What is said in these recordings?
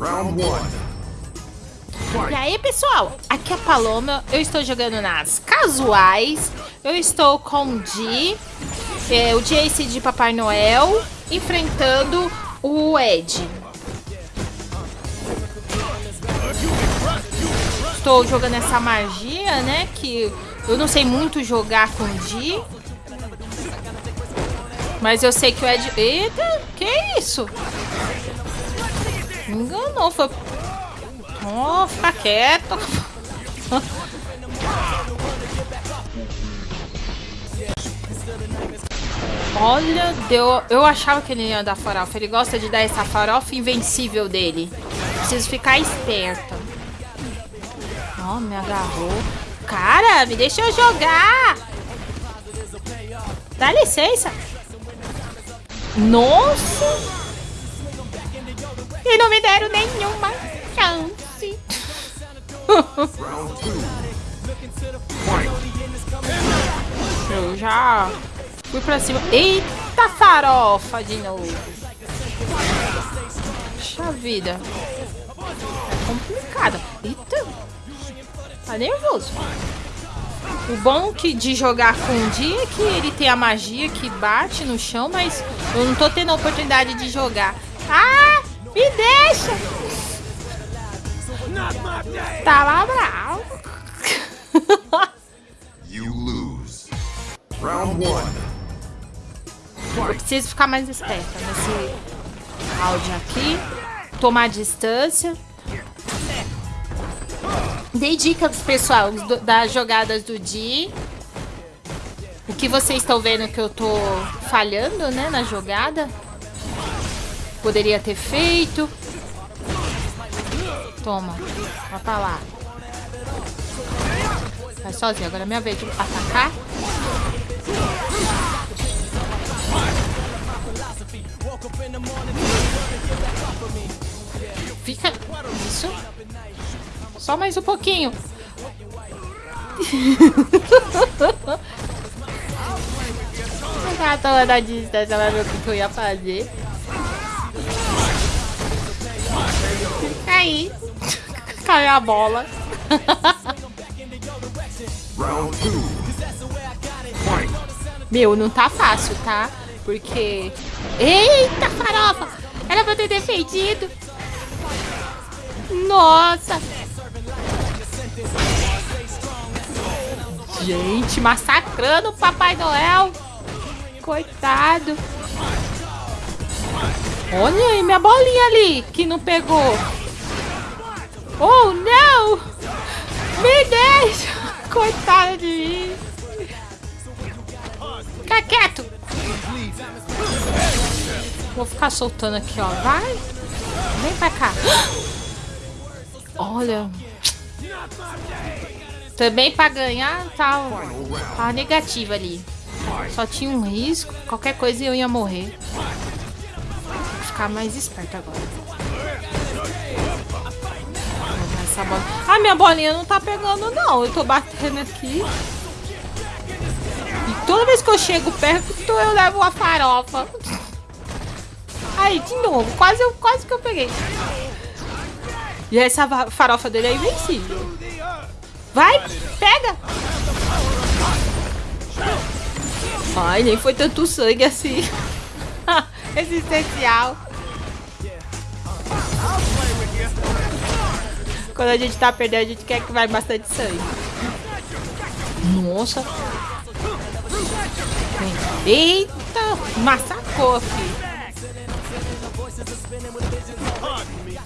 Round one. E aí, pessoal? Aqui é a Paloma. Eu estou jogando nas casuais. Eu estou com o Di, é, o Jace de Papai Noel, enfrentando o Ed. Estou jogando essa magia, né? Que eu não sei muito jogar com o Di. Mas eu sei que o Ed... Eita, que isso? Me enganou, foi... Oh, fica quieto. Olha, deu... eu achava que ele ia dar farofa. Ele gosta de dar essa farofa invencível dele. Preciso ficar esperta. Oh, me agarrou. Cara, me deixa eu jogar. Dá licença. Nossa! E não me deram nenhuma chance. Eu já fui pra cima. Eita farofa de novo. Puxa vida. É complicado. Eita. Tá nervoso. O bom que de jogar com o dia é que ele tem a magia que bate no chão, mas eu não tô tendo a oportunidade de jogar. Ah! Me deixa! Tava bravo. You lose. Round one. Eu preciso ficar mais esperta nesse áudio aqui. Tomar distância. Dei dicas, pessoal, do, das jogadas do Di. O que vocês estão vendo que eu tô falhando, né, na jogada. Poderia ter feito. Toma. Vai pra lá. Vai sozinho. Agora é minha vez de atacar. Fica... Isso. Só mais um pouquinho. A tava da distância, vai ver o que eu ia fazer. Aí. Caiu a bola. Meu, não tá fácil, tá? Porque... Eita, farofa! Era pra ter defendido. Nossa! Gente, massacrando o Papai Noel. Coitado. Olha aí, minha bolinha ali, que não pegou. Oh, não! Me deixa! Coitada de mim. Fica quieto. Vou ficar soltando aqui, ó. Vai. Vem pra cá. Olha. Também pra ganhar, tá, tá negativa ali. Só tinha um risco. Qualquer coisa eu ia morrer ficar mais esperto agora. Essa bola... Ah, minha bolinha não tá pegando, não. Eu tô batendo aqui. E toda vez que eu chego perto, eu levo uma farofa. Aí, de novo. Quase, eu, quase que eu peguei. E essa farofa dele é invencível. Vai, pega. Ai, nem foi tanto sangue assim. Existencial. Quando a gente tá perdendo, a gente quer que vai bastante sangue. Nossa. Eita, massacou, filho.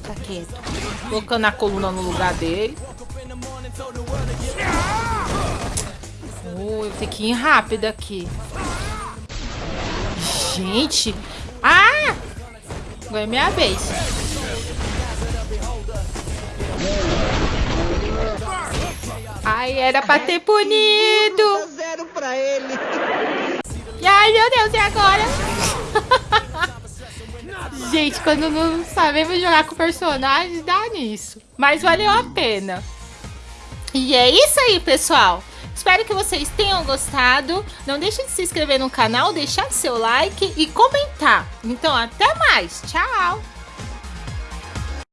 Tá quieto. Colocando a coluna no lugar dele. Oh, eu tenho que ir rápido aqui. Gente. Ah! Agora é minha vez. Ai, era pra ter punido. zero pra ele. E ai, meu Deus, e agora? Gente, quando não sabemos jogar com personagens, dá nisso. Mas valeu a pena. E é isso aí, pessoal. Espero que vocês tenham gostado. Não deixe de se inscrever no canal, deixar seu like e comentar. Então, até mais. Tchau!